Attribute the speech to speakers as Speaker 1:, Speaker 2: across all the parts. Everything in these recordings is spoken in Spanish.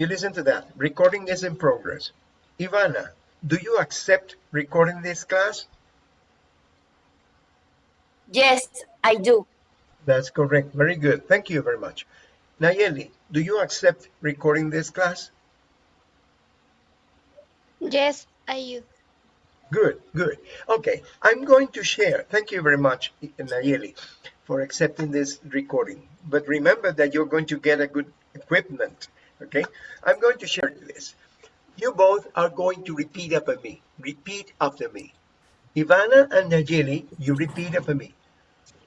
Speaker 1: You listen to that. Recording is in progress. Ivana, do you accept recording this class?
Speaker 2: Yes, I do.
Speaker 1: That's correct. Very good. Thank you very much. Nayeli, do you accept recording this class?
Speaker 2: Yes, I do.
Speaker 1: Good, good. Okay, I'm going to share. Thank you very much, Nayeli, for accepting this recording. But remember that you're going to get a good equipment, okay? I'm going to share this. You both are going to repeat after me. Repeat after me. Ivana and Nayeli, you repeat after me.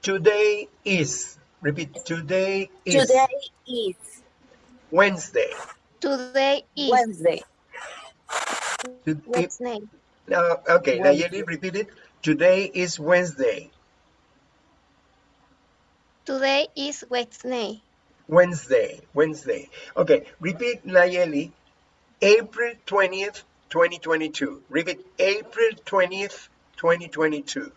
Speaker 1: Today is, repeat, today is
Speaker 2: Today is
Speaker 1: Wednesday.
Speaker 2: today is
Speaker 3: Wednesday.
Speaker 1: To-
Speaker 2: Wednesday.
Speaker 1: Uh, okay,
Speaker 3: Wednesday.
Speaker 1: Nayeli, repeat it. Today is Wednesday.
Speaker 2: Today is Wednesday.
Speaker 1: Wednesday, Wednesday. Okay, repeat Nayeli. April 20th, 2022. Repeat April 20th, 2022.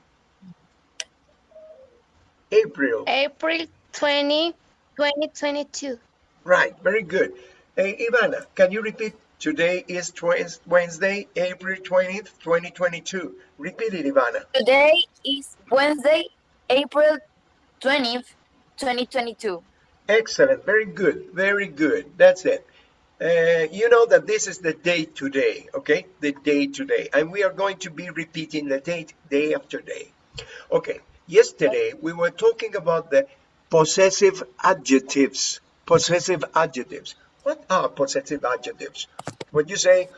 Speaker 1: April.
Speaker 2: April 20, 2022.
Speaker 1: Right, very good. Hey, Ivana, can you repeat? Today is Twen- Wednesday, April 20th, 2022. Repeat it, Ivana.
Speaker 3: Today is Wednesday, April 20th, 2022.
Speaker 1: Excellent. Very good. Very good. That's it. Uh, you know that this is the date today, okay? The date today. And we are going to be repeating the date day after day. Okay. Yesterday, we were talking about the possessive adjectives. Possessive adjectives. What are possessive adjectives? When you say,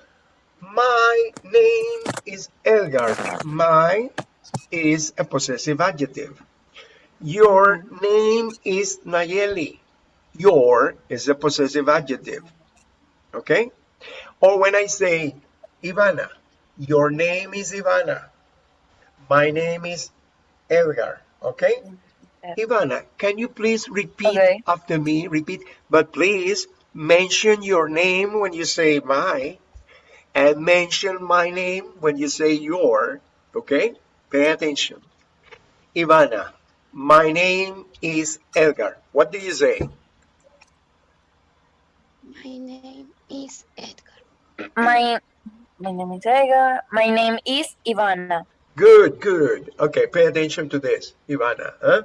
Speaker 1: my name is Elgar. My is a possessive adjective. Your name is Nayeli. Your is a possessive adjective. Okay? Or when I say Ivana, your name is Ivana. My name is Edgar. Okay? Ivana, can you please repeat
Speaker 3: Okay.
Speaker 1: after me? Repeat, but please mention your name when you say my, and mention my name when you say your. Okay? Pay attention. Ivana, my name is Elgar. What do you say?
Speaker 2: My name is Edgar.
Speaker 3: My, my name is Edgar. My name is Ivana.
Speaker 1: Good, good. Okay, pay attention to this, Ivana. Huh?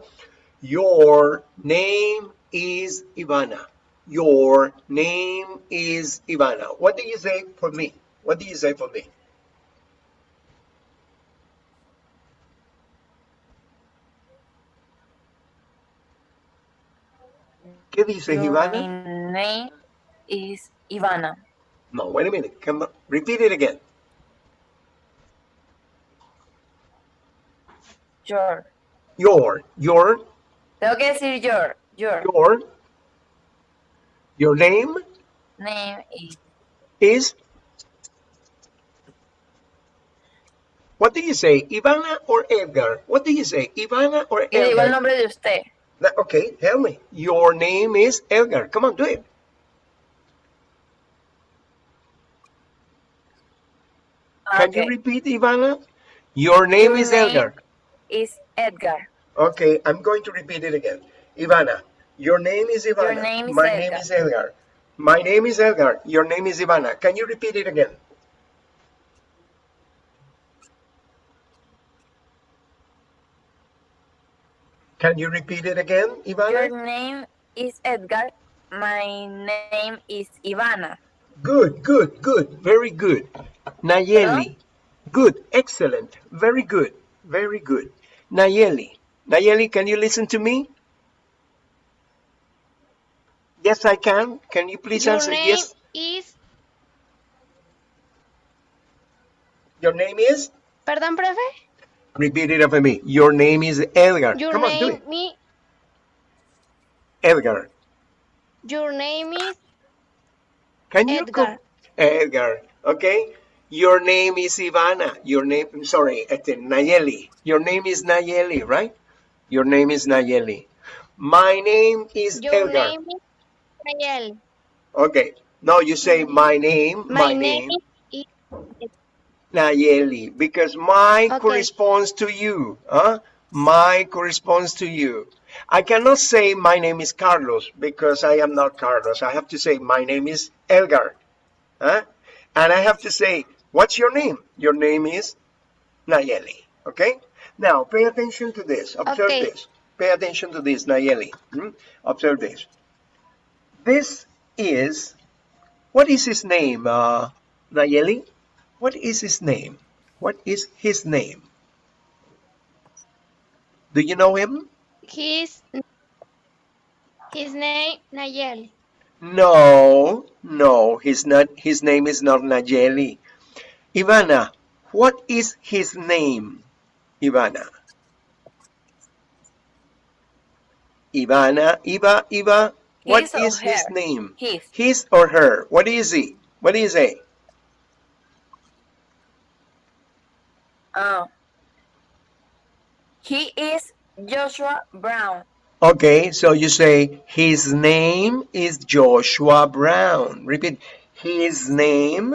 Speaker 1: Your name is Ivana. Your name is Ivana. What do you say for me? What do you say for me? ¿Qué dice
Speaker 3: My
Speaker 1: Ivana?
Speaker 3: name is Ivana.
Speaker 1: No, wait a minute. Come. Repeat it again.
Speaker 3: Your.
Speaker 1: Your, your,
Speaker 3: Tengo que decir your. Your
Speaker 1: your, your name
Speaker 3: name is
Speaker 1: is what do you say ivana or edgar what do you say ivana or
Speaker 3: Y le digo el
Speaker 1: edgar
Speaker 3: nombre de usted.
Speaker 1: Okay tell me. Your name is edgar come on do it. Can you repeat ivana? Your name
Speaker 3: Your
Speaker 1: is
Speaker 3: name-
Speaker 1: edgar
Speaker 3: Is Edgar.
Speaker 1: okay i'm going to repeat it again. Ivana your name is ivana.
Speaker 3: name is
Speaker 1: my
Speaker 3: Edgar.
Speaker 1: name is edgar my name is edgar your name is ivana. Can you repeat it again Can you repeat it again, Ivana?
Speaker 3: Your name is Edgar. My name is Ivana.
Speaker 1: Good, good, good, very good. Nayeli, good, excellent, very good, very good. Nayeli, Nayeli, can you listen to me? Yes, I can. Can you please
Speaker 2: Your
Speaker 1: answer
Speaker 2: name
Speaker 1: yes?
Speaker 2: is.
Speaker 1: Your name is?
Speaker 2: Perdón, profe.
Speaker 1: Repeat it after me. Your name is Edgar.
Speaker 2: Your
Speaker 1: Come on, do
Speaker 2: name
Speaker 1: it.
Speaker 2: me.
Speaker 1: Edgar.
Speaker 2: Your name is
Speaker 1: Can you
Speaker 2: Edgar.
Speaker 1: Edgar. Okay. Your name is Ivana. Your name, I'm sorry, Nayeli. Your name is Nayeli, right? Your name is Nayeli. My name is
Speaker 2: Your
Speaker 1: Edgar.
Speaker 2: name is Nayel.
Speaker 1: Okay. No, you say my name,
Speaker 2: My, name, is.
Speaker 1: Nayeli, because my
Speaker 2: Okay.
Speaker 1: corresponds to you. Huh? My corresponds to you. I cannot say my name is Carlos because I am not Carlos. I have to say my name is Elgar. Huh? And I have to say, what's your name? Your name is Nayeli. Okay? Now, pay attention to this. Observe
Speaker 2: Okay.
Speaker 1: this. Pay attention to this, Nayeli. Hmm? Observe this. This is, what is his name, uh, Nayeli? What is his name? What is his name? Do you know him?
Speaker 2: His his name Nayeli.
Speaker 1: No, no, he's not. His name is not Nayeli. Ivana, what is his name? Ivana. Ivana, Iva, Iva, what
Speaker 3: His
Speaker 1: is his name?
Speaker 3: His.
Speaker 1: His or her? What is he? What is he?
Speaker 3: Oh. He is Joshua Brown.
Speaker 1: Okay, so you say his name is Joshua Brown. Repeat. His name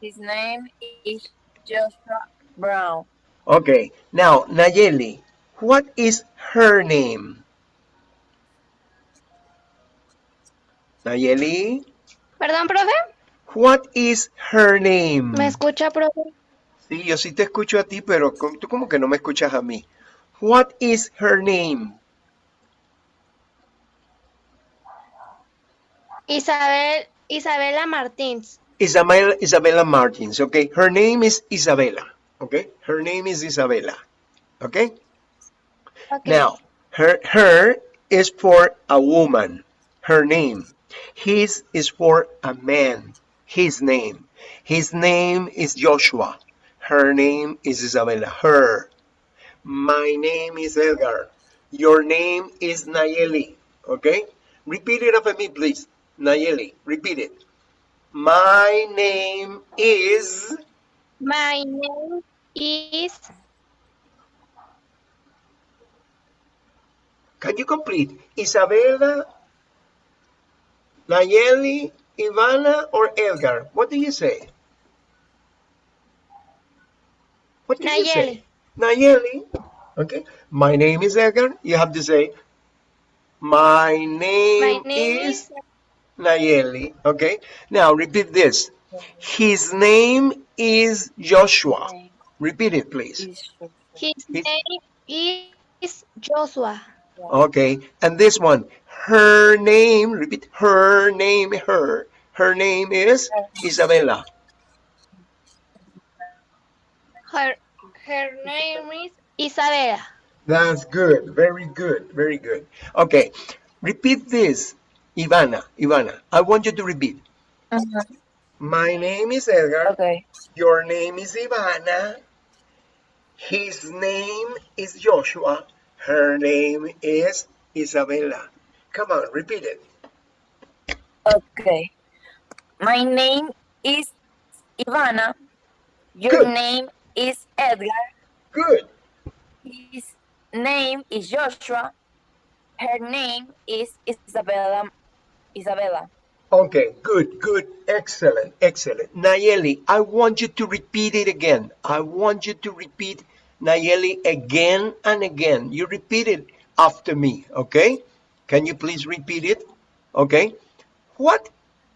Speaker 3: His name is Joshua Brown.
Speaker 1: Okay, now Nayeli, what is her name? Nayeli,
Speaker 2: Perdón, profe.
Speaker 1: What is her name?
Speaker 2: ¿Me escucha, profe?
Speaker 1: Sí, yo sí te escucho a ti, pero tú como que no me escuchas a mí. What is her name?
Speaker 2: Isabel Isabela Martins.
Speaker 1: Isabel, Isabella Martins, okay? Her name is Isabella, okay? Her name is Isabella, okay?
Speaker 2: Okay.
Speaker 1: Now, her her is for a woman, her name. His is for a man, his name. His name is Joshua. Her name is Isabella. Her. My name is Edgar. Your name is Nayeli. Okay? Repeat it after me, please. Nayeli, repeat it. My name is.
Speaker 2: My name is
Speaker 1: Can you complete? Isabella, Nayeli, Ivana, or Edgar? What do you say? What do you say? Nayeli. Okay. My name is Edgar. You have to say, my name,
Speaker 2: my name
Speaker 1: is,
Speaker 2: is
Speaker 1: Nayeli. Okay. Now repeat this. His name is Joshua. Repeat it, please.
Speaker 2: His
Speaker 1: His-
Speaker 2: name is Joshua.
Speaker 1: Okay, and this one, her name, repeat, her name, her, her name is Isabella.
Speaker 2: Her her name is Isabela.
Speaker 1: That's good, very good, very good. Okay, repeat this, Ivana, Ivana, I want you to repeat.
Speaker 3: Mhm.
Speaker 1: My name is Edgar,
Speaker 3: Okay.
Speaker 1: your name is Ivana, his name is Joshua, her name is Isabella. Come on, repeat it.
Speaker 3: Okay. My name is Ivana. Your
Speaker 1: Good.
Speaker 3: name is Edgar.
Speaker 1: Good.
Speaker 3: His name is Joshua. Her name is Isabella. Isabella.
Speaker 1: Okay, good, good, excellent, excellent. Nayeli, I want you to repeat it again. I want you to repeat Nayeli again and again. You repeat it after me, okay? Can you please repeat it? Okay. What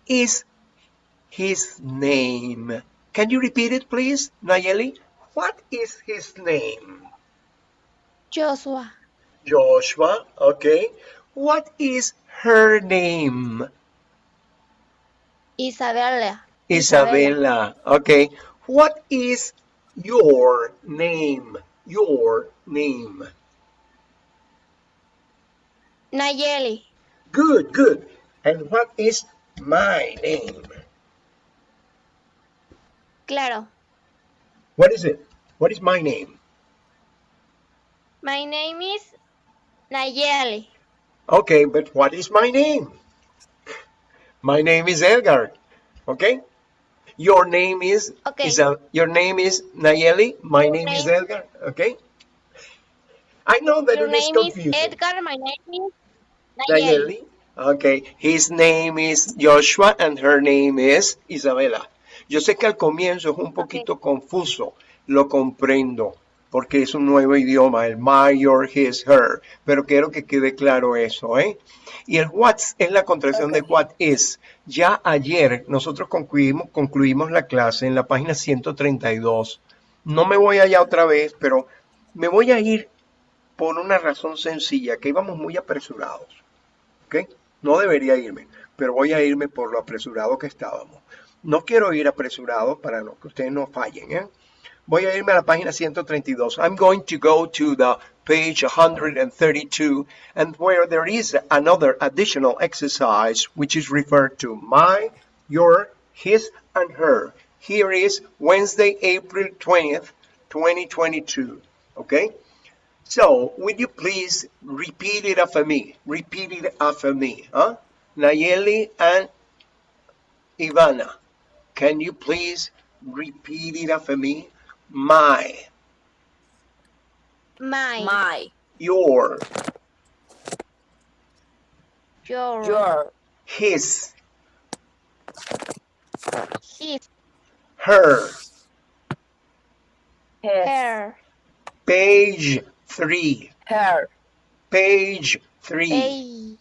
Speaker 1: is his name? Can you repeat it, please, Nayeli? What is his name?
Speaker 2: Joshua.
Speaker 1: Joshua, okay. What is her name?
Speaker 2: Isabella.
Speaker 1: Isabella. Okay. What is your name? Your name.
Speaker 2: Nayeli.
Speaker 1: Good, good. And what is my name?
Speaker 2: Claro.
Speaker 1: What is it? What is my name?
Speaker 2: My name is Nayeli.
Speaker 1: Okay, but what is my name? My name is Edgar. Okay? Your name is
Speaker 2: Okay.
Speaker 1: Isa- your name is Nayeli. My
Speaker 2: Your
Speaker 1: name, is
Speaker 2: name-
Speaker 1: Edgar. Okay? I know that
Speaker 2: Your
Speaker 1: it is
Speaker 2: name is. Edgar. My name is Nayeli.
Speaker 1: Nayeli. Okay, his name is Joshua and her name is Isabela. Yo sé que al comienzo es un poquito confuso, lo comprendo, porque es un nuevo idioma, el my, your, his, her. Pero quiero que quede claro eso, ¿eh? Y el what's es la contracción de what is. Ya ayer nosotros concluimos, concluimos la clase en la página 132. No me voy allá otra vez, pero me voy a ir por una razón sencilla, que íbamos muy apresurados. ¿Ok? No debería irme, pero voy a irme por lo apresurado que estábamos. No quiero ir apresurado para no- que ustedes no fallen, ¿eh? Voy a irme a la página 132. I'm going to go to the page 132 and where there is another additional exercise which is referred to my, your, his, and her. Here is Wednesday, April 20th, 2022. Okay? So, would you please repeat it after me? Repeat it after me. Huh? Nayeli and Ivana, can you please repeat it after me? My,
Speaker 2: My,
Speaker 3: My,
Speaker 1: your,
Speaker 2: your,
Speaker 3: your,
Speaker 1: his,
Speaker 2: his,
Speaker 1: her.
Speaker 3: his,
Speaker 2: her,
Speaker 1: Page 3.
Speaker 3: her,
Speaker 1: Page 3.
Speaker 2: page,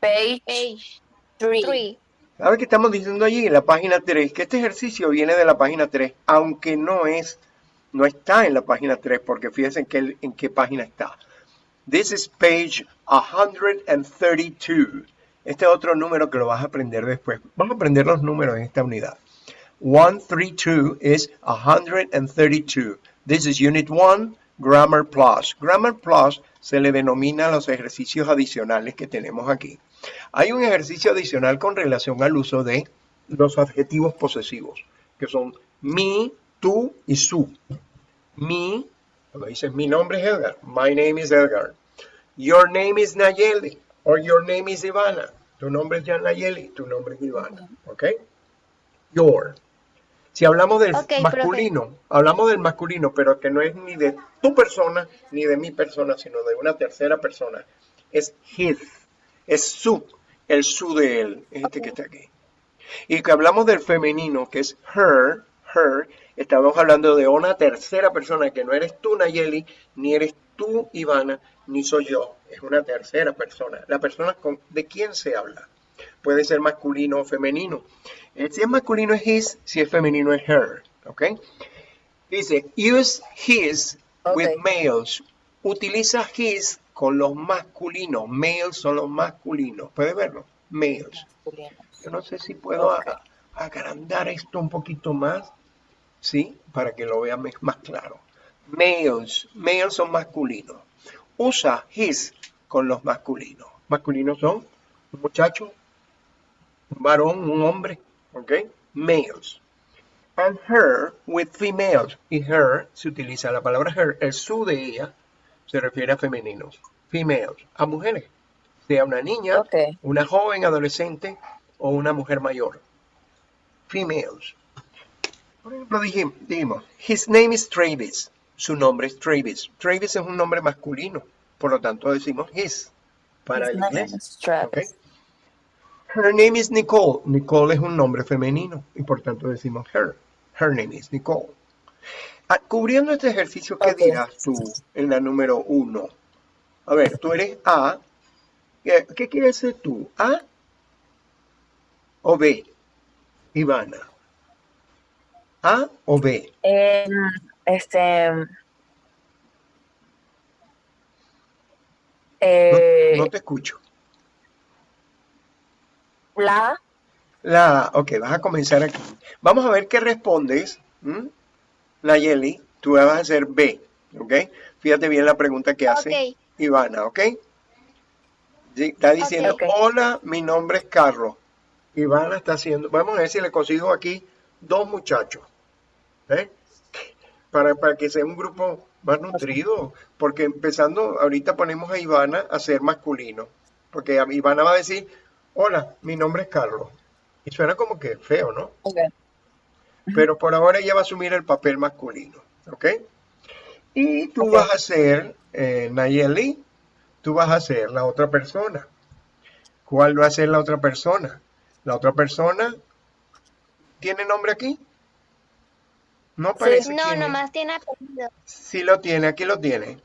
Speaker 3: page
Speaker 2: page,
Speaker 3: three.
Speaker 2: three.
Speaker 1: ¿Sabe qué estamos diciendo allí en la página 3? Que este ejercicio viene de la página 3, aunque no es, no está en la página 3, porque fíjense en qué, en qué página está. This is page 132. Este es otro número que lo vas a aprender después. Vamos a aprender los números en esta unidad. 132 is 132. This is Unit 1, Grammar Plus. Grammar Plus se le denomina los ejercicios adicionales que tenemos aquí. Hay un ejercicio adicional con relación al uso de los adjetivos posesivos, que son mi, tú y su. Mi, cuando dices mi nombre es Edgar, my name is Edgar. Your name is Nayeli, or your name is Ivana. Tu nombre es Jan Nayeli, tu nombre es Ivana. ¿Ok? Your. Si hablamos del
Speaker 2: profe.
Speaker 1: masculino, hablamos del masculino, pero que no es ni de tu persona ni de mi persona, sino de una tercera persona. Es his, es su, el su de él, es este que está aquí. Y que hablamos del femenino, que es her, her, estamos hablando de una tercera persona que no eres tú, Nayeli, ni eres tú, Ivana, ni soy yo. Es una tercera persona. La persona con, de quién se habla. Puede ser masculino o femenino. Eh, Si es masculino es his, si es femenino es her. ¿Ok? Dice, use his with males. Utiliza his con los masculinos. Males son los masculinos. ¿Puede verlo? Males. Yo no sé si puedo agrandar esto un poquito más, ¿sí? Para que lo vean más claro. Males, males son masculinos. Usa his con los masculinos. Masculinos son un muchacho, un varón, un hombre, ¿ok? Males. And her with females. Y her se utiliza la palabra her, el su de ella se refiere a femeninos. Females, a mujeres. Sea una niña, una joven adolescente o una mujer mayor. Females. Por ejemplo, dijim- dijimos, his name is Travis. Su nombre es Travis. Travis es un nombre masculino. Por lo tanto, decimos his para
Speaker 3: His
Speaker 1: el
Speaker 3: name
Speaker 1: inglés.
Speaker 3: is Travis.
Speaker 1: ¿ok? Her name is Nicole. Nicole es un nombre femenino y por tanto decimos her. Her name is Nicole. Ah, cubriendo este ejercicio, ¿qué
Speaker 3: Ok.
Speaker 1: dirás tú en la número uno? A ver, tú eres A. ¿Qué, qué quieres ser tú? ¿A o B? Ivana. ¿A o B?
Speaker 3: Em, este.
Speaker 1: No,
Speaker 3: eh,
Speaker 1: no te escucho.
Speaker 3: la.
Speaker 1: La. Ok, vas a comenzar aquí. Vamos a ver qué respondes. Nayeli, tú vas a hacer B. ¿Ok? Fíjate bien la pregunta que hace. Ivana, ¿ok? Está diciendo, hola, mi nombre es Carlos. Ivana está haciendo, vamos a ver si le consigo aquí dos muchachos. ¿eh? Para, para que sea un grupo más nutrido. Porque empezando, ahorita ponemos a Ivana a ser masculino. Porque Ivana va a decir, hola, mi nombre es Carlos. Y suena como que feo, ¿no?
Speaker 3: Ok.
Speaker 1: Pero por ahora ella va a asumir el papel masculino, ¿ok? Y tú vas a ser, eh, Nayeli, tú vas a ser la otra persona. ¿Cuál va a ser la otra persona? La otra persona, ¿tiene nombre aquí? No aparece
Speaker 2: No,
Speaker 1: es.
Speaker 2: nomás tiene apellido.
Speaker 1: Sí lo tiene, aquí lo tiene.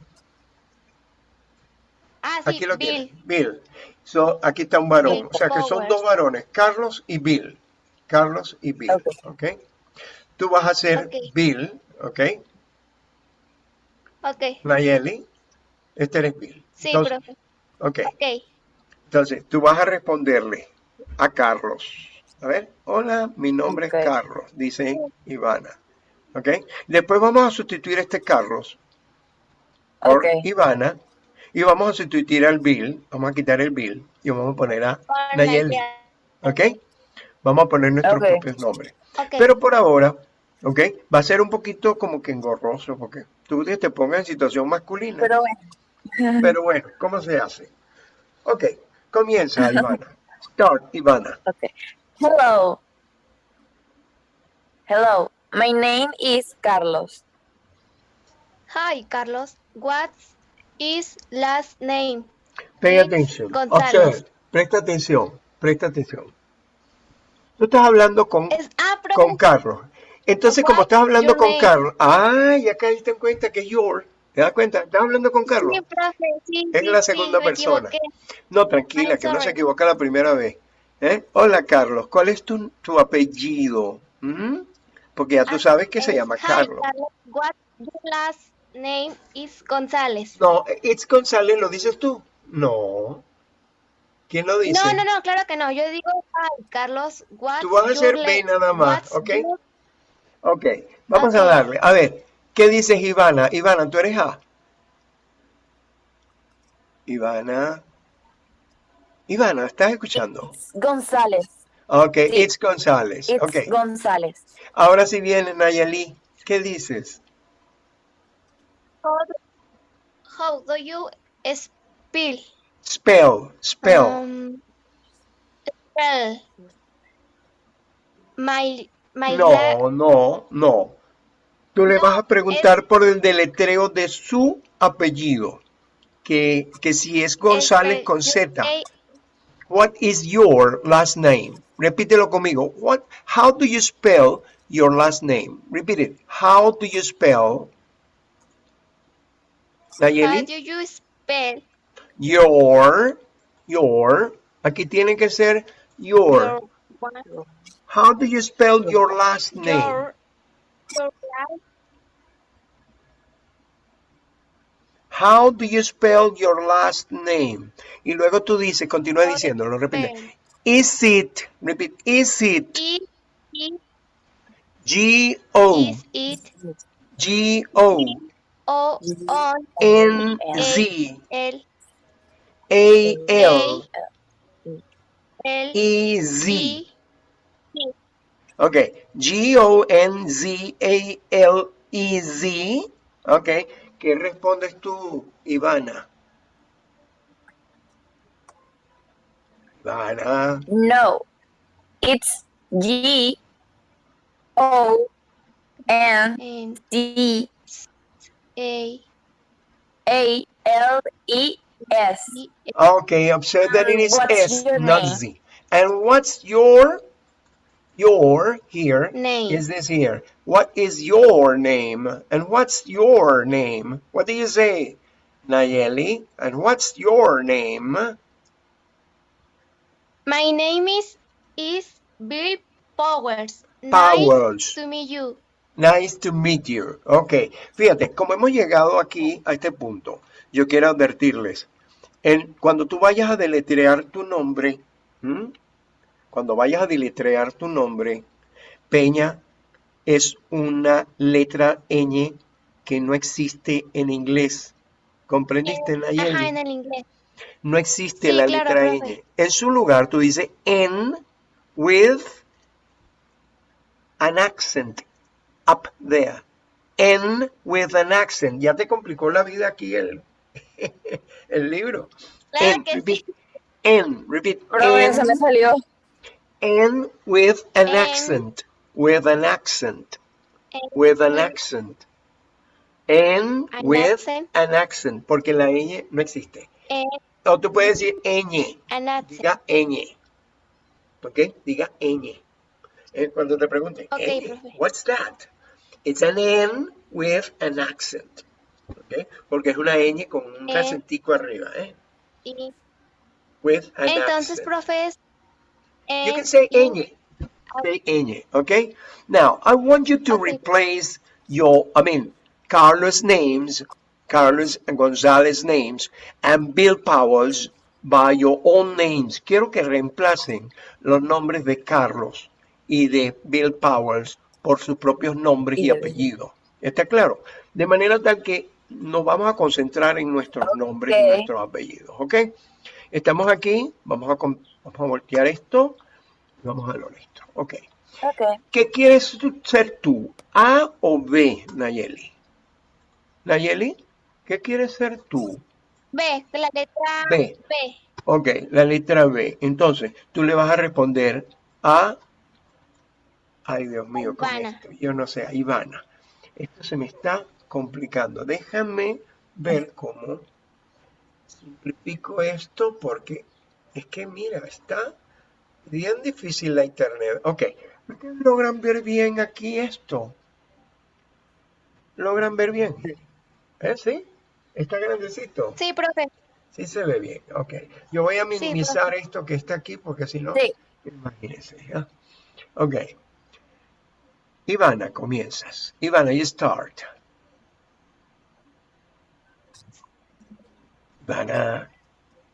Speaker 2: Ah, sí,
Speaker 1: Aquí lo
Speaker 2: Bill.
Speaker 1: tiene. Bill. So, aquí está un varón.
Speaker 2: Bill
Speaker 1: O sea que son dos varones, Carlos y Bill. Carlos y Bill.
Speaker 3: Ok.
Speaker 1: ¿Ok? Tú vas a ser
Speaker 2: Ok.
Speaker 1: Bill, ¿ok?
Speaker 2: Ok,
Speaker 1: Nayeli. Este eres Bill.
Speaker 2: sí,
Speaker 1: Entonces,
Speaker 2: profe.
Speaker 1: ok.
Speaker 2: Ok,
Speaker 1: Entonces, tú vas a responderle a Carlos. A ver, hola, mi nombre es Carlos, dice Ivana. ¿Ok? Después vamos a sustituir este Carlos por. Ivana y vamos a sustituir al Bill. Vamos a quitar el Bill y vamos a poner a
Speaker 2: Por
Speaker 1: Nayeli.
Speaker 2: Nayeli.
Speaker 1: ¿Ok? Vamos a poner nuestros propios nombres. Pero por ahora, ¿ok? Va a ser un poquito como que engorroso porque tú te pongas en situación masculina.
Speaker 3: Pero bueno.
Speaker 1: Pero bueno, ¿cómo se hace? Ok, comienza Ivana. Start, Ivana.
Speaker 3: Okay. Hello. Hello. My name is Carlos.
Speaker 2: Hi, Carlos. What is last name?
Speaker 1: Pay attention. Observe. Presta atención. Presta atención. Tú estás hablando con,
Speaker 2: Es, ah,
Speaker 1: con Carlos. Entonces, como estás hablando
Speaker 2: your
Speaker 1: con
Speaker 2: name?
Speaker 1: Carlos, ah, ya caíste en cuenta que es your. ¿Te das cuenta? Estás hablando con Carlos.
Speaker 2: Sí, profe, sí,
Speaker 1: Es
Speaker 2: sí,
Speaker 1: la segunda persona.
Speaker 2: equivoqué.
Speaker 1: No, tranquila,
Speaker 2: I'm
Speaker 1: que no se equivoca la primera vez. ¿Eh? Hola, Carlos. ¿Cuál es tu, tu apellido? ¿Mm? Porque ya tú
Speaker 2: Ah,
Speaker 1: sabes que se llama
Speaker 2: Hi,
Speaker 1: Carlos.
Speaker 2: What your last name is González.
Speaker 1: No, it's González, ¿lo dices tú? No. ¿Quién lo dice?
Speaker 2: No, no, no, claro que no. Yo digo, hi, Carlos. What's
Speaker 1: Tú vas a hacer B nada más, ¿ok?
Speaker 2: your-
Speaker 1: Ok, vamos a darle. A ver, ¿qué dices Ivana? Ivana, ¿tú eres A? Ivana. Ivana, ¿estás escuchando?
Speaker 3: González.
Speaker 1: Ok,
Speaker 3: Sí.
Speaker 1: it's González.
Speaker 3: It's
Speaker 1: Ok,
Speaker 3: González.
Speaker 1: ahora sí viene Nayeli. ¿Qué dices?
Speaker 2: How do, how do you spell?
Speaker 1: Spell, spell.
Speaker 2: Um, spell. My, my
Speaker 1: No, no, no. Tú le vas a preguntar por el deletreo de su apellido. Que, que si es González con Z. What is your last name? Repítelo conmigo. What, how do you spell your last name? Repeat it. How do you spell?
Speaker 2: How
Speaker 1: Nayeli?
Speaker 2: do you spell
Speaker 1: Your, your. Aquí tiene que ser your. How do you spell your last name?
Speaker 2: your, your last
Speaker 1: How do you spell your last name? Y luego tú dices, continúa
Speaker 2: How do
Speaker 1: diciéndolo, repite. Is it, repeat, is it
Speaker 2: Is it,
Speaker 1: G-O,
Speaker 2: is it
Speaker 1: G-O,
Speaker 2: O on
Speaker 1: N-Z,
Speaker 2: L
Speaker 1: A
Speaker 2: L
Speaker 1: L
Speaker 2: E
Speaker 1: Z. Okay, G O N Z A L E Z. Okay, ¿qué respondes tú, Ivana? Ivana.
Speaker 3: No, it's G O N Z
Speaker 2: A
Speaker 3: A L E S.
Speaker 1: Okay, observe that it is
Speaker 3: what's
Speaker 1: S, not
Speaker 3: name?
Speaker 1: Z. And what's your, your here
Speaker 2: name.
Speaker 1: is this here. What is your name? And what's your name? What do you say, Nayeli? And what's your name?
Speaker 2: My name is is Bill Powers.
Speaker 1: Powers.
Speaker 2: Nice to meet you.
Speaker 1: Nice to meet you. Ok, fíjate, como hemos llegado aquí a este punto, yo quiero advertirles, en, cuando tú vayas a deletrear tu nombre, ¿m? cuando vayas a deletrear tu nombre, Peña es una letra ñ que no existe en inglés. ¿Comprendiste?
Speaker 2: Ajá, en el inglés.
Speaker 1: No existe
Speaker 2: Sí,
Speaker 1: la
Speaker 2: claro,
Speaker 1: letra
Speaker 2: profe.
Speaker 1: ñ. En su lugar tú dices N with an accent up there. N with an accent. Ya te complicó la vida aquí el, el libro.
Speaker 2: Claro
Speaker 1: N,
Speaker 2: que
Speaker 1: repeat.
Speaker 2: sí.
Speaker 1: N, repeat.
Speaker 3: Pero
Speaker 1: N,
Speaker 3: se me salió.
Speaker 1: N with an
Speaker 2: N.
Speaker 1: accent. With an accent. With an accent. N
Speaker 2: An
Speaker 1: with
Speaker 2: accent.
Speaker 1: an accent. Porque la ñ no existe. O tú puedes decir ñ.
Speaker 2: an accent.
Speaker 1: Diga ñ. ¿Ok? Diga ñ. Eh, Cuando te pregunten,
Speaker 2: Ok,
Speaker 1: "Ñ, what's that? It's an N with an accent. Okay? Porque es una ñ con un acentico arriba. ¿eh?
Speaker 2: Y
Speaker 1: With an
Speaker 2: entonces,
Speaker 1: accent.
Speaker 2: profe, es
Speaker 1: You can say
Speaker 2: U,
Speaker 1: ñ. Say ñ, okay? Now, I want you to
Speaker 2: Okay.
Speaker 1: replace your, I mean, Carlos names, Carlos and Gonzalez names, and Bill Powell's by your own names. Quiero que reemplacen los nombres de Carlos y de Bill Powell's por sus propios nombres y
Speaker 3: Y
Speaker 1: apellidos. ¿Está claro? De manera tal que nos vamos a concentrar en nuestros nombres y nuestros apellidos, ¿ok? Estamos aquí, vamos a, com- vamos a voltear esto y vamos a lo nuestro, ok.
Speaker 3: Ok.
Speaker 1: ¿Qué quieres ser tú? ¿A o B, Nayeli? Nayeli, ¿qué quieres ser tú?
Speaker 2: B, la letra
Speaker 1: B.
Speaker 2: B.
Speaker 1: Ok, la letra B. Entonces, tú le vas a responder a... Ay, Dios mío, con
Speaker 2: Ivana.
Speaker 1: esto. Yo no sé, a Ivana. Esto se me está complicando. Déjame ver cómo simplifico esto porque es que, mira, está bien difícil la internet. Ok, ¿ustedes logran ver bien aquí esto? ¿Logran ver bien? ¿Eh? ¿Sí? ¿Está grandecito?
Speaker 2: Sí, profe.
Speaker 1: Sí se ve bien, ok. Yo voy a
Speaker 2: Sí,
Speaker 1: minimizar esto que está aquí porque si no,
Speaker 3: Sí.
Speaker 1: imagínense. Ok. Ivana, comienzas. Ivana, you start. Ivana.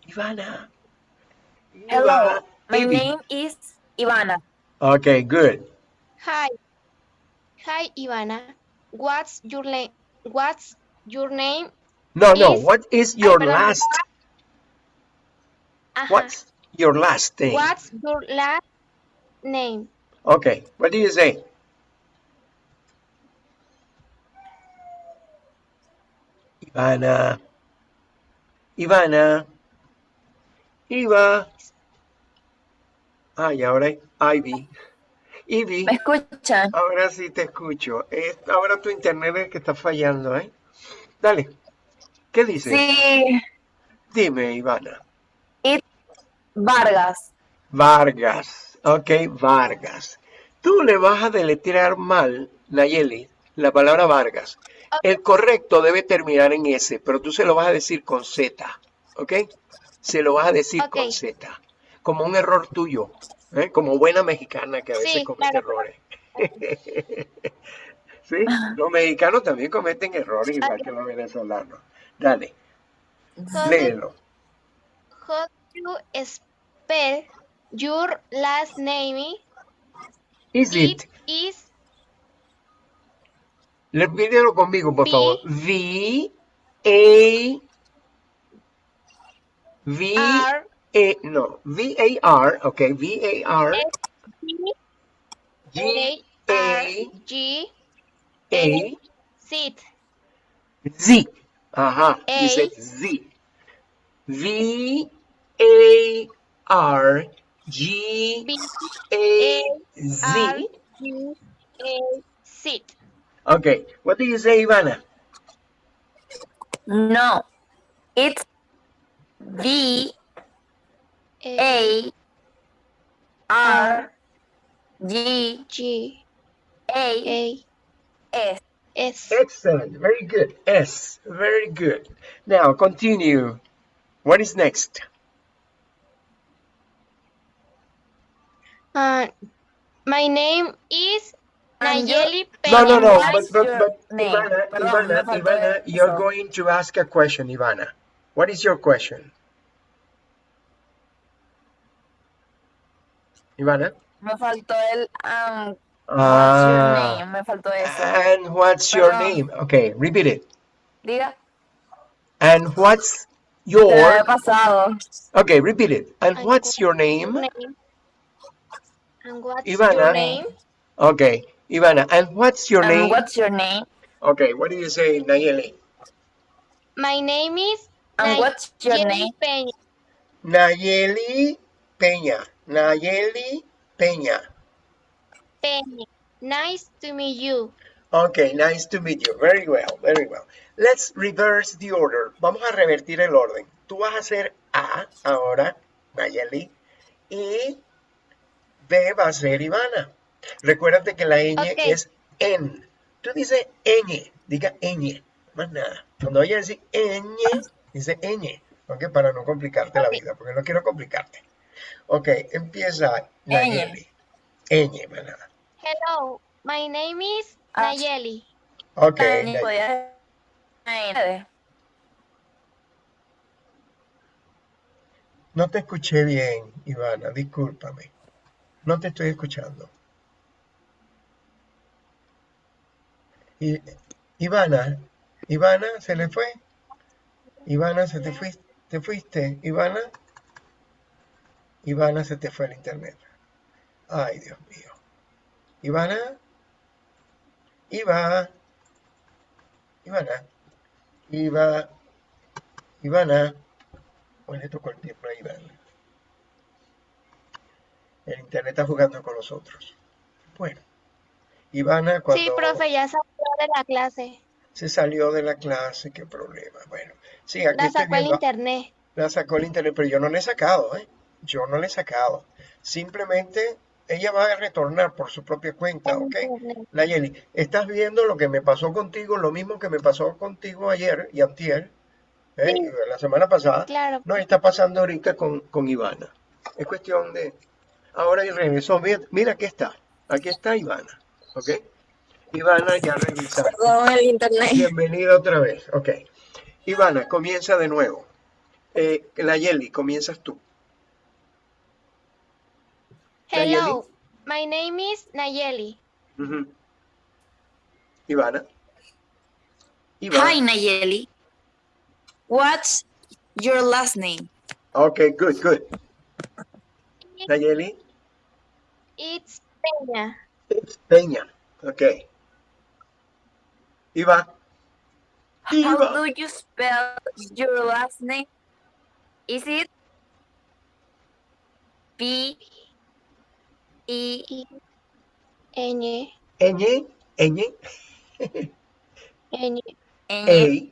Speaker 1: Ivana.
Speaker 3: Hello.
Speaker 1: Ivana,
Speaker 3: My name is Ivana.
Speaker 1: Okay, good.
Speaker 2: Hi. Hi, Ivana. What's your name? What's your name?
Speaker 1: No, no, what is your
Speaker 2: perdón.
Speaker 1: last,
Speaker 2: Ajá.
Speaker 1: what's your last name?
Speaker 2: What's your last name?
Speaker 1: Okay, what do you say? Ivana. Ivana. Iva. Ay, ahora Ivy. Ivy,
Speaker 3: ¿Me escuchan?
Speaker 1: ahora sí te escucho. Es- ahora tu internet es que está fallando, ¿eh? Dale. ¿Qué dices?
Speaker 3: Sí.
Speaker 1: Dime, Ivana.
Speaker 3: Vargas.
Speaker 1: Vargas. Ok, Vargas. Tú le vas a deletrear mal, Nayeli, la palabra Vargas. El correcto debe terminar en S, pero tú se lo vas a decir con Z. ¿Ok? Se lo vas a decir con. Z. Como un error tuyo. ¿eh? Como buena mexicana que a veces
Speaker 2: Sí,
Speaker 1: comete
Speaker 2: claro.
Speaker 1: errores. ¿Sí? Los mexicanos también cometen errores igual que los venezolanos. Dale, léelo.
Speaker 2: how do you spell your last name?
Speaker 1: Is it?
Speaker 2: It is
Speaker 1: Repítelo conmigo, por
Speaker 2: V.
Speaker 1: favor. V A V
Speaker 2: R
Speaker 1: A no V A R, okay, V A R G
Speaker 2: A G
Speaker 1: A
Speaker 2: Z
Speaker 1: Z. Ajá, you said Z. V A R G
Speaker 2: B
Speaker 1: A Z.
Speaker 2: G A Z.
Speaker 1: Okay, what do you say, Ivana?
Speaker 3: No. It's V A R G
Speaker 2: G
Speaker 3: A
Speaker 2: A
Speaker 3: S.
Speaker 2: S.
Speaker 1: Excellent, very good. S, very good. Now continue. What is next?
Speaker 2: Uh, my name is
Speaker 3: And you-
Speaker 2: Nayeli
Speaker 1: No, no, no, but, but, but? Ivana, Ivana, Ivana, you're going to ask a question, Ivana. What is your question? Ivana?
Speaker 3: Me faltó el um, what's your
Speaker 1: Ah,
Speaker 3: name? Me faltó eso.
Speaker 1: and what's your
Speaker 3: Perdón.
Speaker 1: name? Okay, repeat it.
Speaker 3: Diga.
Speaker 1: And what's
Speaker 3: Se me
Speaker 1: your,
Speaker 3: pasado.
Speaker 1: okay, repeat it. And
Speaker 2: And
Speaker 1: what's your name?
Speaker 2: And what's
Speaker 1: Ivana.
Speaker 2: your name?
Speaker 1: Okay, Ivana, and what's your
Speaker 3: And
Speaker 1: name?
Speaker 3: what's your name?
Speaker 1: Okay, what do you say, Nayeli?
Speaker 2: My name is
Speaker 3: And what's your
Speaker 2: Nayeli
Speaker 3: name?
Speaker 2: Peña.
Speaker 1: Nayeli Peña. Nayeli Peña.
Speaker 2: Peña. Nice to meet you.
Speaker 1: Okay, nice to meet you. Very well, very well. Let's reverse the order. Vamos a revertir el orden. Tú vas a hacer A ahora, Nayeli, y B va a ser Ivana. Recuérdate que la ñ es N. Tú dices ñ, diga ñ, más nada. Cuando vayas a decir ñ, dice ñ, ¿ok? Para no complicarte la vida, porque no quiero complicarte. Ok, empieza Nayeli. ñ, más nada.
Speaker 2: Hello, my name is
Speaker 3: Ah.
Speaker 2: Nayeli.
Speaker 1: Ok, Nayeli. no te escuché bien, Ivana, discúlpame. No te estoy escuchando. Ivana, Ivana, ¿se le fue? Ivana, ¿se te fuiste? ¿Te fuiste, Ivana? Ivana, se te fue el internet. Ay, Dios mío. Ivana, Iva, Ivana, Iva, Ivana. Hoy le tocó el tiempo a Ivana. El internet está jugando con nosotros. Bueno, Ivana cuando
Speaker 2: Sí, profe, ya salió de la clase.
Speaker 1: se salió de la clase, qué problema. Bueno, sí, aquí
Speaker 2: La sacó el internet.
Speaker 1: La sacó el internet, pero yo no le he sacado, ¿eh? Yo no le he sacado. Simplemente ella va a retornar por su propia cuenta, ¿ok? Nayeli, estás viendo lo que me pasó contigo, lo mismo que me pasó contigo ayer y antier, ¿eh?
Speaker 2: Sí.
Speaker 1: la semana pasada,
Speaker 2: Claro.
Speaker 1: no está pasando ahorita con, con Ivana. Es cuestión de... Ahora y regresó, mira, mira, aquí está, aquí está Ivana, ¿ok? Ivana ya revisaste.
Speaker 3: Perdón, el internet.
Speaker 1: Bienvenida otra vez, ok. Ivana, comienza de nuevo. Eh, Nayeli, comienzas tú.
Speaker 2: Hello, my name is Nayeli.
Speaker 1: Ujú. Ivana. Ivana.
Speaker 4: Hi, Nayeli. What's your last name?
Speaker 1: Okay, good, good. Nayeli.
Speaker 2: It's Peña.
Speaker 1: It's Peña. Okay. Iva.
Speaker 3: How do you spell your last name? Is it P E
Speaker 2: Ñ,
Speaker 1: Ñ, Ñ,
Speaker 2: Ñ,
Speaker 3: N
Speaker 1: A,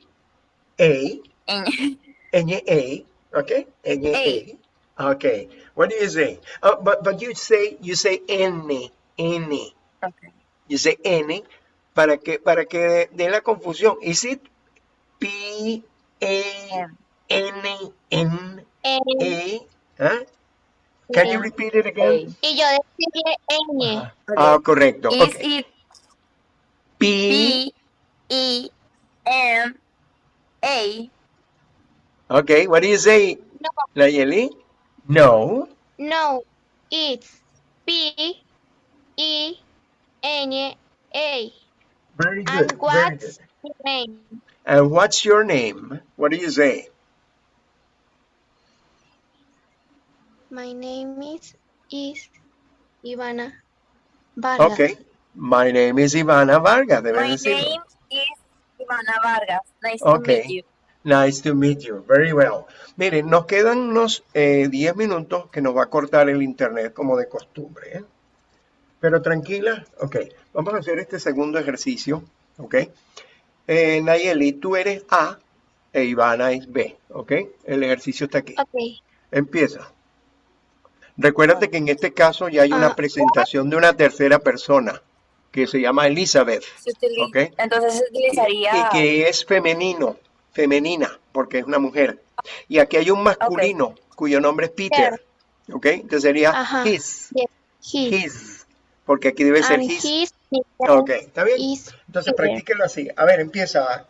Speaker 1: A,
Speaker 3: N
Speaker 1: Ñ, A. Okay, Ñ, A. Okay. What do you say? Oh, but but you say you say N, N.
Speaker 3: Okay.
Speaker 1: You say N para que para que dé la confusión. Is it P A N N. A? Huh? Can you
Speaker 2: N.
Speaker 1: repeat it again?
Speaker 2: Y yo decirle Ñ.
Speaker 1: Ah, correcto.
Speaker 3: Is
Speaker 1: Okay.
Speaker 3: it
Speaker 1: P
Speaker 3: P E N A
Speaker 1: Okay, what do you say,
Speaker 2: No,
Speaker 1: Nayeli? No.
Speaker 2: no, it's P E N A.
Speaker 1: Very good.
Speaker 2: And what's your name?
Speaker 1: And what's your name? What do you say?
Speaker 2: My name is is Ivana Vargas.
Speaker 1: Okay. My name is Ivana Vargas. Debe
Speaker 3: My
Speaker 1: decirlo.
Speaker 3: name is Ivana Vargas. Nice
Speaker 1: Okay.
Speaker 3: to meet you.
Speaker 1: Nice to meet you. Very well. Miren, nos quedan unos eh, 10 minutos que nos va a cortar el internet como de costumbre. ¿eh? Pero tranquila. Ok. Vamos a hacer este segundo ejercicio. Ok. Eh, Nayeli, tú eres A e Ivana es B. Ok. El ejercicio está aquí.
Speaker 2: Ok.
Speaker 1: Empieza. Recuérdate que en este caso ya hay una
Speaker 2: Ah.
Speaker 1: presentación de una tercera persona que se llama Elizabeth
Speaker 3: Se utiliza-
Speaker 1: Ok.
Speaker 3: Entonces se utilizaría
Speaker 1: y que es femenino, femenina, porque es una mujer. Y aquí hay un masculino cuyo nombre es Peter. ¿Ok? Entonces sería
Speaker 2: Ajá.
Speaker 1: his,
Speaker 2: Yes. He.
Speaker 1: his, porque aquí debe ser
Speaker 2: And
Speaker 1: his.
Speaker 2: his
Speaker 1: Ok, ¿está bien? Entonces
Speaker 2: Peter.
Speaker 1: practíquelo así. A ver, empieza.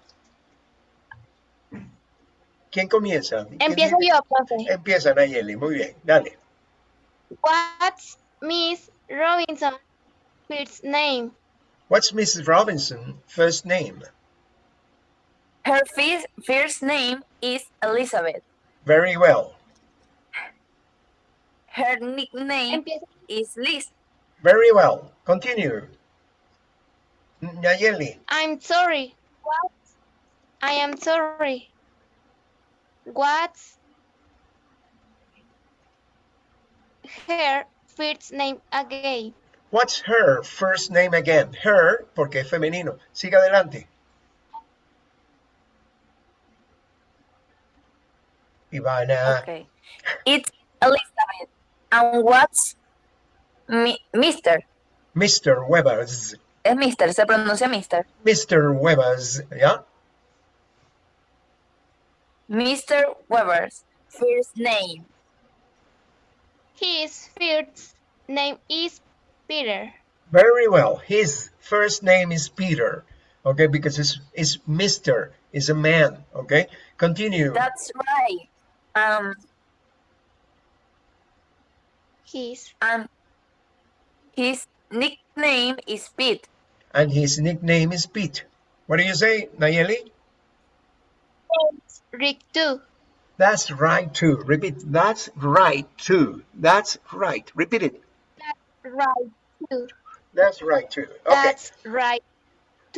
Speaker 1: ¿Quién comienza? ¿Quién
Speaker 2: Empiezo
Speaker 1: dice?
Speaker 2: yo, profe.
Speaker 1: Empieza Nayeli, muy bien, dale.
Speaker 2: What's Miss Robinson first name?
Speaker 1: What's Mrs. Robinson first name?
Speaker 3: her first, first name is Elizabeth.
Speaker 1: Very well.
Speaker 3: Her nickname is Liz.
Speaker 1: Very well. Continue. Nayeli.
Speaker 2: I'm sorry. What? I am sorry. What's her first name again?
Speaker 1: What's her first name again? Her, porque es femenino. Siga adelante. Ivana.
Speaker 3: Okay. It's Elizabeth. And what's mi Mr.
Speaker 1: Mr. Webbers.
Speaker 3: Es Mister, se pronuncia Mister.
Speaker 1: Mr. Webers, ¿ya?
Speaker 3: Mr. Weber's first name.
Speaker 2: His first name is Peter.
Speaker 1: Very well. His first name is Peter, okay, because it's, it's Mr. is a man, okay? Continue.
Speaker 3: That's right. Um,
Speaker 2: His
Speaker 3: and his nickname is Pete.
Speaker 1: And his nickname is Pete. What do you say, Nayeli?
Speaker 2: Rick too.
Speaker 1: That's right too. Repeat. That's right too. That's right. Repeat it.
Speaker 2: That's right too.
Speaker 1: That's right too. Okay.
Speaker 2: That's right.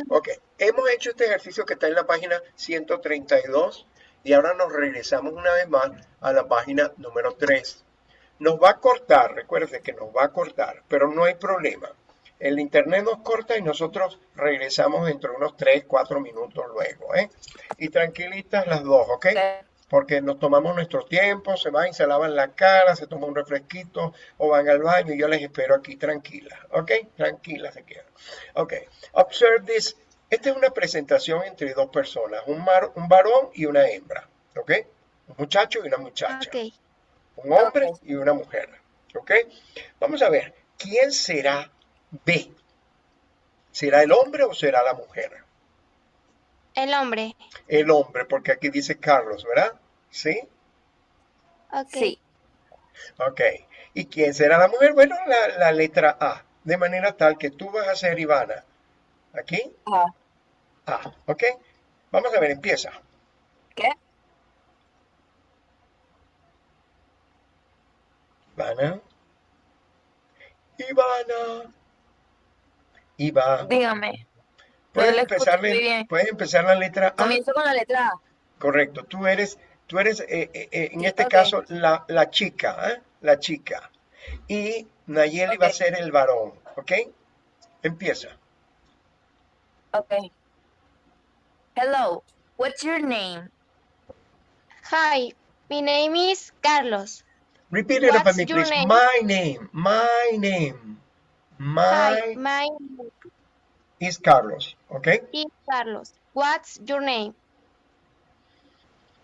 Speaker 1: Ok, hemos hecho este ejercicio que está en la página 132 y ahora nos regresamos una vez más a la página número 3. Nos va a cortar, recuerde que nos va a cortar, pero no hay problema. El internet nos corta y nosotros regresamos dentro de unos 3, 4 minutos luego. ¿eh? Y tranquilitas las dos, ¿ok? Porque nos tomamos nuestro tiempo, se van y se lavan la cara, se toman un refresquito o van al baño y yo les espero aquí tranquilas, ¿ok? Tranquilas se quedan. Ok, observe this. Esta es una presentación entre dos personas, un, mar- un varón y una hembra, ¿ok? Un muchacho y una muchacha.
Speaker 2: Okay.
Speaker 1: Un hombre
Speaker 3: Ok.
Speaker 1: y una mujer, ¿ok? Vamos a ver, ¿quién será B? ¿Será el hombre o será la mujer?
Speaker 2: El hombre.
Speaker 1: El hombre, porque aquí dice Carlos, ¿verdad? ¿Sí?
Speaker 2: Okay.
Speaker 3: Sí.
Speaker 1: Ok. ¿Y quién será la mujer? Bueno, la, la letra A. De manera tal que tú vas a ser Ivana. Aquí,
Speaker 3: Ah,
Speaker 1: A. ¿Ok? Vamos a ver, empieza.
Speaker 3: ¿Qué?
Speaker 1: Ivana. Ivana. Ivana.
Speaker 3: Dígame.
Speaker 1: Puedes empezar, puedes la letra A.
Speaker 3: Comienzo con la letra A.
Speaker 1: Correcto. Tú eres, tú eres eh, eh, eh, en este
Speaker 3: Ok.
Speaker 1: caso, la, la chica, ¿eh? La chica. Y Nayeli va a
Speaker 3: Ok.
Speaker 1: ser el varón. ¿Ok? Empieza.
Speaker 3: Okay. Hello. What's your name?
Speaker 2: Hi, my name is Carlos.
Speaker 1: Repeat it after me, please.
Speaker 2: name?
Speaker 1: My name. My name. My
Speaker 2: my name
Speaker 1: is Carlos. ¿Ok?
Speaker 2: is Carlos. What's your name?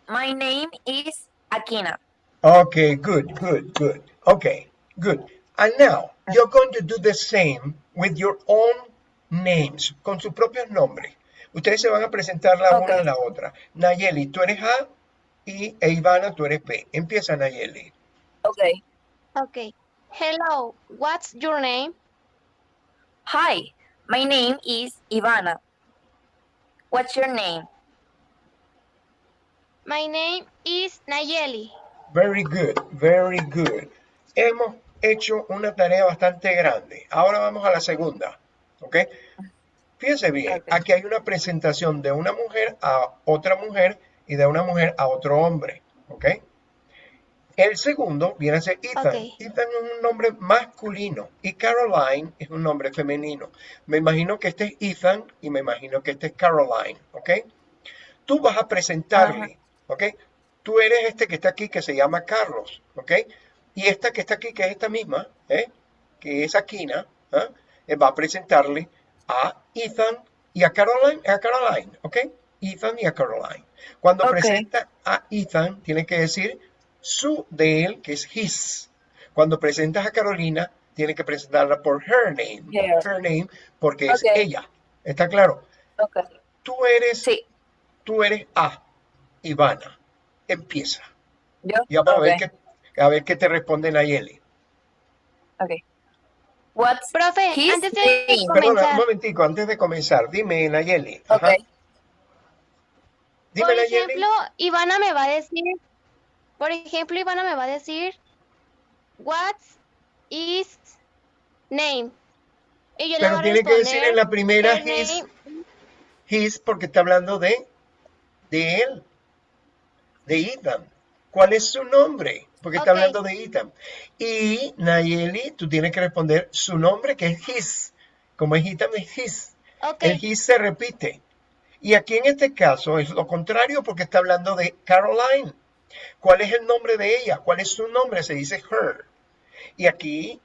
Speaker 3: My name is Akina.
Speaker 1: Okay, good, good, good. Okay, good. And now you're going to do the same with your own names, con sus propios nombres. Ustedes se van a presentar la una a la otra. Nayeli, tú eres A y e Ivana, tú eres B. Empieza Nayeli.
Speaker 3: Okay.
Speaker 2: Okay. Hello, what's your name?
Speaker 3: Hi. My name is Ivana. What's your name?
Speaker 2: My name is Nayeli.
Speaker 1: Very good, very good. Hemos hecho una tarea bastante grande. Ahora vamos a la segunda. ¿Ok? Fíjense bien, aquí hay una presentación de una mujer a otra mujer y de una mujer a otro hombre. ¿Ok? El segundo viene a ser Ethan. Ethan es un nombre masculino y Caroline es un nombre femenino. Me imagino que este es Ethan y me imagino que este es Caroline. ¿Ok? Tú vas a presentarle. ¿Ok? Tú eres este que está aquí que se llama Carlos. ¿Ok? Y esta que está aquí, que es esta misma, ¿eh? que es Aquina, ¿ah? Eh, va a presentarle a Ethan y a Caroline, a Caroline, ¿ok? Ethan y a Caroline. Cuando presenta a Ethan, tiene que decir su de él, que es his. Cuando presentas a Carolina, tiene que presentarla por her name,
Speaker 3: Her.
Speaker 1: her name, porque es
Speaker 3: Ok.
Speaker 1: ella. ¿Está claro?
Speaker 3: Okay.
Speaker 1: Tú eres,
Speaker 3: Sí.
Speaker 1: tú eres A, Ivana. Empieza.
Speaker 3: Yo.
Speaker 1: Y vamos a ver
Speaker 3: Okay.
Speaker 1: qué, a ver qué te responde Nayeli.
Speaker 3: Okay. What's
Speaker 2: Profe,
Speaker 3: his
Speaker 2: antes de
Speaker 3: name?
Speaker 1: Perdona, un momentico, antes de comenzar, dime, Nayeli. Ajá.
Speaker 3: Okay.
Speaker 1: Dime,
Speaker 2: por
Speaker 1: Nayeli.
Speaker 2: ejemplo, Ivana me va a decir, por ejemplo, Ivana me va a decir, what's his name? Y yo le
Speaker 1: Pero
Speaker 2: voy a
Speaker 1: tiene que decir en la primera his, his, porque está hablando de, de él, de Ethan. ¿Cuál es su nombre? Porque está hablando de Ethan. Y Nayeli, tú tienes que responder su nombre, que es his. Como es Ethan, es his.
Speaker 2: Ok,
Speaker 1: El his se repite. Y aquí en este caso es lo contrario porque está hablando de Caroline. ¿Cuál es el nombre de ella? ¿Cuál es su nombre? Se dice her. Y aquí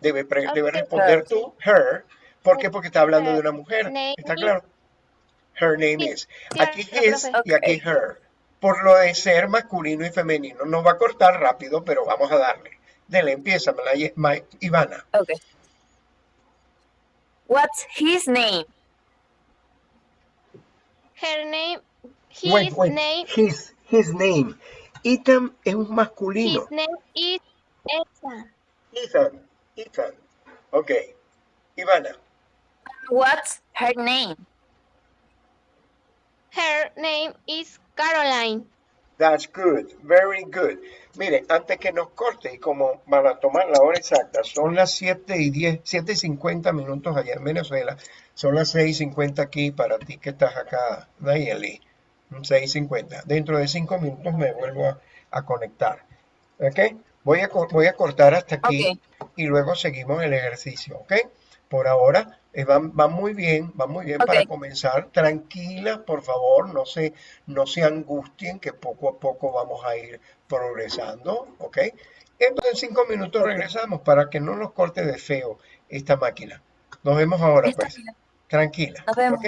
Speaker 1: debe, debe responder tú, her, ¿Por qué? Porque está hablando de una mujer. ¿Está claro? Her name is. Aquí his y aquí her. Por lo de ser masculino y femenino. Nos va a cortar rápido, pero vamos a darle. Dele, empieza, Ivana.
Speaker 3: Okay. What's his name?
Speaker 2: Her name, his
Speaker 1: Wait, wait.
Speaker 2: name,
Speaker 1: His, his name. Ethan es un masculino.
Speaker 2: his name is Ethan.
Speaker 1: Ethan. Ethan. Ok. Ivana.
Speaker 3: What's her name?
Speaker 2: Her name is Caroline.
Speaker 1: That's good, very good. Mire, antes que nos corte, y como para tomar la hora exacta, son las 7 y 10, 7 y 50 minutos allá en Venezuela, son las 6 y 50 aquí para ti que estás acá, Nayeli, 6 y 50. Dentro de 5 minutos me vuelvo a, a conectar. ¿Ok? Voy a, voy a cortar hasta aquí y luego seguimos el ejercicio, ¿ok? Por ahora eh, van, van muy bien, van muy bien para comenzar. Tranquilas, por favor, no se, no se angustien, que poco a poco vamos a ir progresando, ¿ok? Entonces en cinco minutos regresamos para que no nos corte de feo esta máquina. Nos vemos ahora, pues. Tranquila,
Speaker 3: Nos vemos.